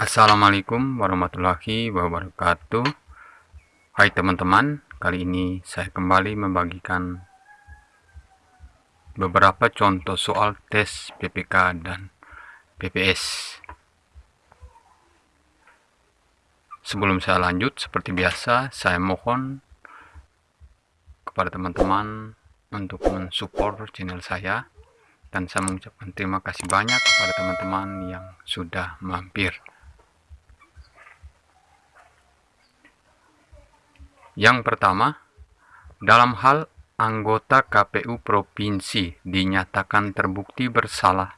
Assalamualaikum warahmatullahi wabarakatuh. Hai teman-teman Kali ini saya kembali membagikan Beberapa contoh soal tes PPK dan PPS Sebelum saya lanjut Seperti biasa saya mohon Kepada teman-teman Untuk mensupport channel saya. Dan saya mengucapkan terima kasih banyak kepada teman-teman yang sudah mampir. Yang pertama, dalam hal anggota KPU provinsi dinyatakan terbukti bersalah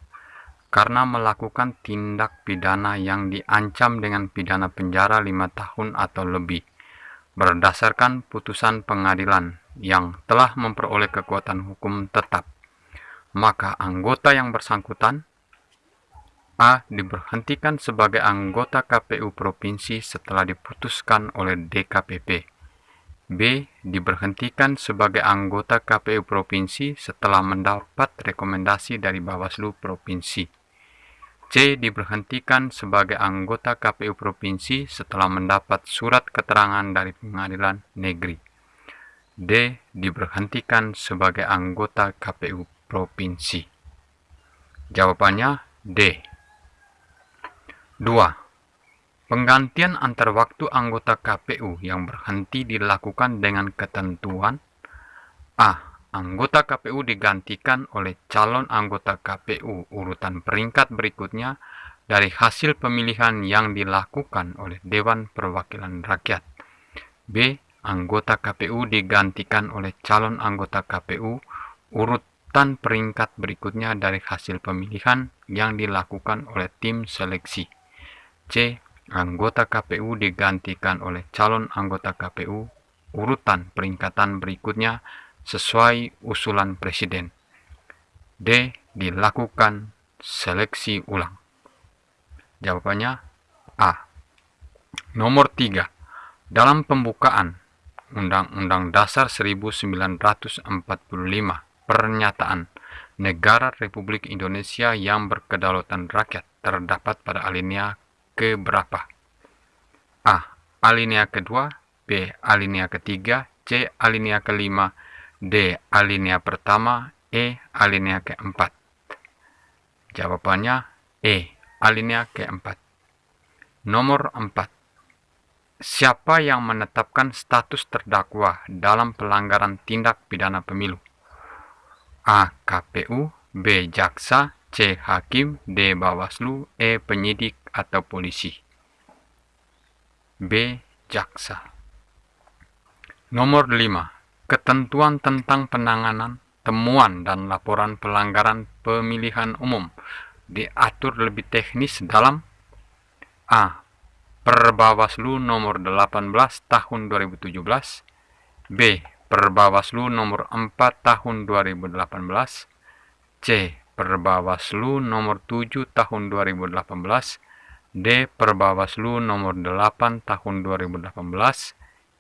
karena melakukan tindak pidana yang diancam dengan pidana penjara lima tahun atau lebih berdasarkan putusan pengadilan yang telah memperoleh kekuatan hukum tetap maka anggota yang bersangkutan A. Diberhentikan sebagai anggota KPU Provinsi setelah diputuskan oleh DKPP B. Diberhentikan sebagai anggota KPU Provinsi setelah mendapat rekomendasi dari Bawaslu Provinsi. C. Diberhentikan sebagai anggota KPU Provinsi setelah mendapat surat keterangan dari Pengadilan Negeri. D. Diberhentikan sebagai anggota KPU Provinsi. Jawabannya D. 2. Penggantian antar waktu anggota KPU yang berhenti dilakukan dengan ketentuan A. Anggota KPU digantikan oleh calon anggota KPU urutan peringkat berikutnya dari hasil pemilihan yang dilakukan oleh Dewan Perwakilan Rakyat. B. Anggota KPU digantikan oleh calon anggota KPU urutan peringkat berikutnya dari hasil pemilihan yang dilakukan oleh tim seleksi. C anggota KPU digantikan oleh calon anggota KPU urutan peringkatan berikutnya sesuai usulan Presiden. D. Dilakukan seleksi ulang. Jawabannya A. Nomor 3. Dalam pembukaan Undang-Undang Dasar 1945 Pernyataan Negara Republik Indonesia yang berkedaulatan rakyat terdapat pada alinea ke berapa? A. Alinea kedua B. Alinea ketiga C. Alinea kelima D. Alinea pertama E. Alinea keempat Jawabannya E. Alinea keempat Nomor 4 Siapa yang menetapkan status terdakwa dalam pelanggaran tindak pidana pemilu? A. KPU B. Jaksa C. Hakim D. Bawaslu E. Penyidik atau polisi. B. Jaksa. Nomor 5. Ketentuan tentang penanganan, temuan, dan laporan pelanggaran pemilihan umum diatur lebih teknis dalam A. Perbawaslu nomor 18 tahun 2017 B. Perbawaslu nomor 4 tahun 2018 C. Perbawaslu nomor 7 tahun 2018 D. Perbawaslu nomor 8 tahun 2018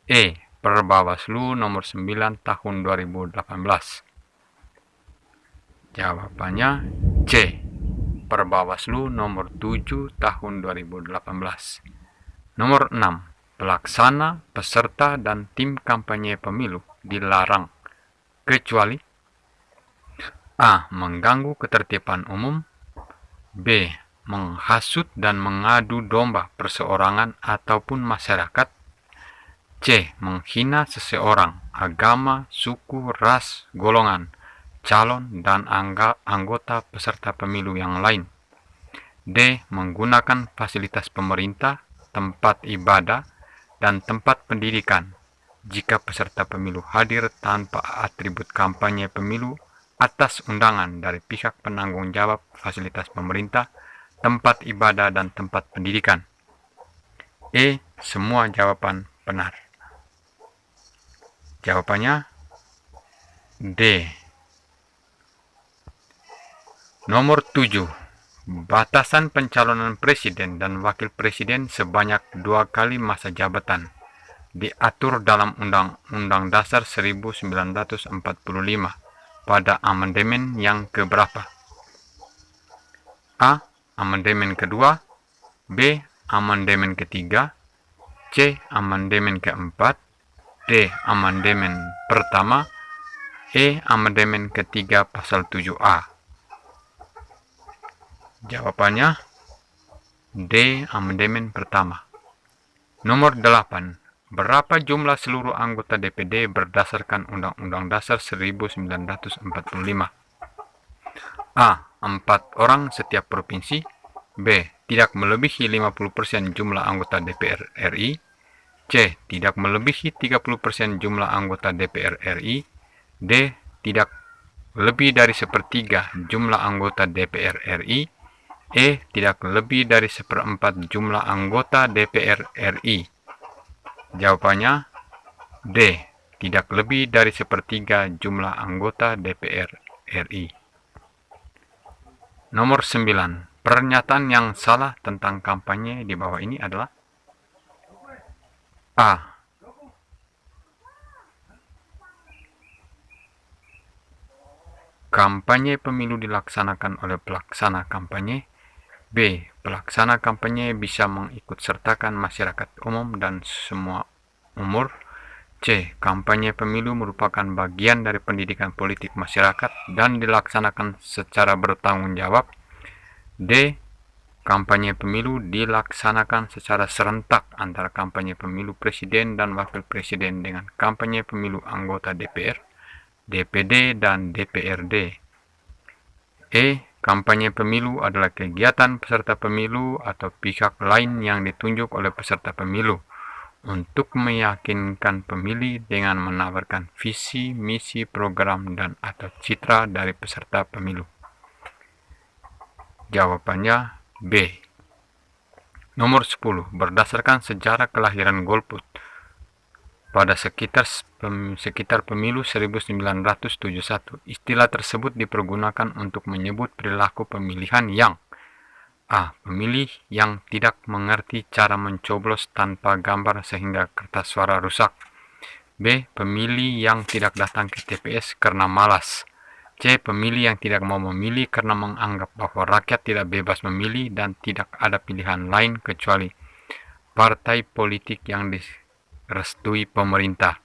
E. Perbawaslu nomor 9 tahun 2018 Jawabannya C. Perbawaslu nomor 7 tahun 2018 Nomor 6. Pelaksana, peserta, dan tim kampanye pemilu dilarang kecuali A. Mengganggu ketertiban umum B menghasut dan mengadu domba perseorangan ataupun masyarakat. C. Menghina seseorang, agama, suku, ras, golongan, calon, dan anggota peserta pemilu yang lain. D. Menggunakan fasilitas pemerintah, tempat ibadah, dan tempat pendidikan jika peserta pemilu hadir tanpa atribut kampanye pemilu atas undangan dari pihak penanggung jawab fasilitas pemerintah tempat ibadah, dan tempat pendidikan. E. Semua jawaban benar. Jawabannya D. Nomor 7. Batasan pencalonan presiden dan wakil presiden sebanyak dua kali masa jabatan diatur dalam Undang-Undang Dasar 1945 pada amandemen yang keberapa? A amandemen kedua, B. amandemen ketiga, C. Amandemen keempat, D. Amandemen pertama, E. Amandemen ketiga pasal 7A. Jawabannya D. Amandemen pertama. Nomor 8. Berapa jumlah seluruh anggota DPD berdasarkan Undang-Undang Dasar 1945? A. 4 orang setiap provinsi B. Tidak melebihi 50% jumlah anggota DPR RI C. Tidak melebihi 30% jumlah anggota DPR RI D. Tidak lebih dari sepertiga jumlah anggota DPR RI E. Tidak lebih dari seperempat jumlah anggota DPR RI Jawabannya D. Tidak lebih dari sepertiga jumlah anggota DPR RI. Nomor 9. Pernyataan yang salah tentang kampanye di bawah ini adalah A. Kampanye pemilu dilaksanakan oleh pelaksana kampanye B. Pelaksana kampanye bisa mengikut sertakan masyarakat umum dan semua umur. C. Kampanye pemilu merupakan bagian dari pendidikan politik masyarakat dan dilaksanakan secara bertanggung jawab. D. Kampanye pemilu dilaksanakan secara serentak antara kampanye pemilu presiden dan wakil presiden dengan kampanye pemilu anggota DPR, DPD, dan DPRD. E. Kampanye pemilu adalah kegiatan peserta pemilu atau pihak lain yang ditunjuk oleh peserta pemilu untuk meyakinkan pemilih dengan menawarkan visi, misi, program, dan atau citra dari peserta pemilu. Jawabannya B. Nomor 10. Berdasarkan sejarah kelahiran golput, pada sekitar sekitar pemilu 1971, istilah tersebut dipergunakan untuk menyebut perilaku pemilihan yang A. Pemilih yang tidak mengerti cara mencoblos tanpa gambar sehingga kertas suara rusak. B. Pemilih yang tidak datang ke TPS karena malas. C. Pemilih yang tidak mau memilih karena menganggap bahwa rakyat tidak bebas memilih dan tidak ada pilihan lain kecuali partai politik yang dis restui pemerintah.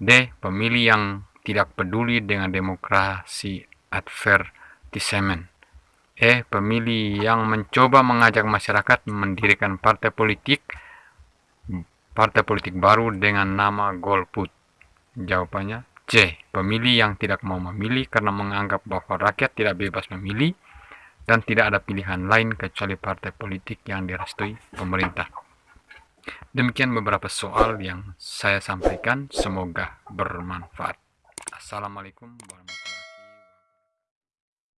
D. Pemilih yang tidak peduli dengan demokrasi advertisement. E. Pemilih yang mencoba mengajak masyarakat mendirikan partai politik partai politik baru dengan nama Golput. Jawabannya C. Pemilih yang tidak mau memilih karena menganggap bahwa rakyat tidak bebas memilih dan tidak ada pilihan lain kecuali partai politik yang direstui pemerintah. Demikian beberapa soal yang saya sampaikan. Semoga bermanfaat. Assalamualaikum warahmatullahi wabarakatuh.